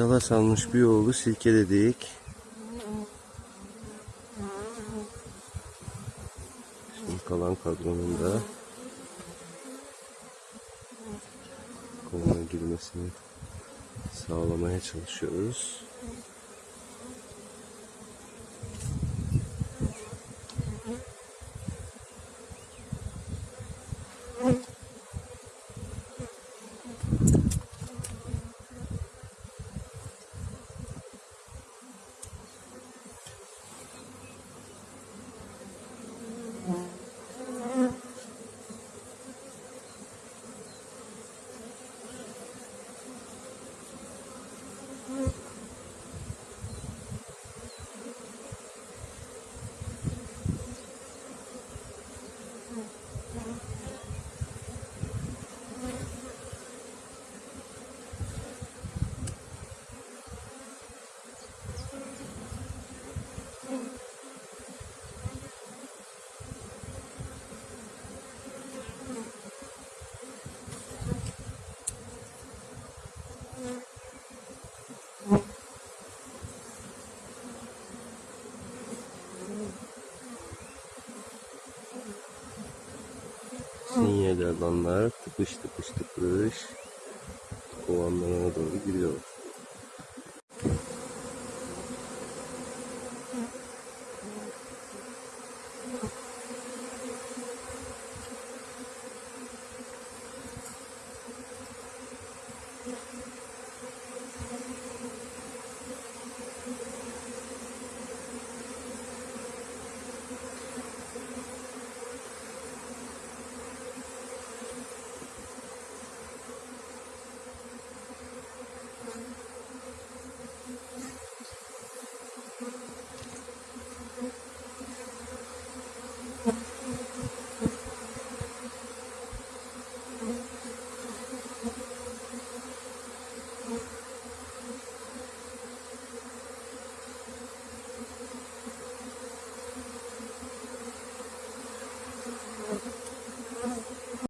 Dala salmış bir oğlu silkeledik. Şimdi kalan kadronun da kovana girmesini sağlamaya çalışıyoruz. Mm-hmm. Sinyal alanlar tıpış tıpış tıpış kovanlarına doğru gidiyor. Mm-hmm.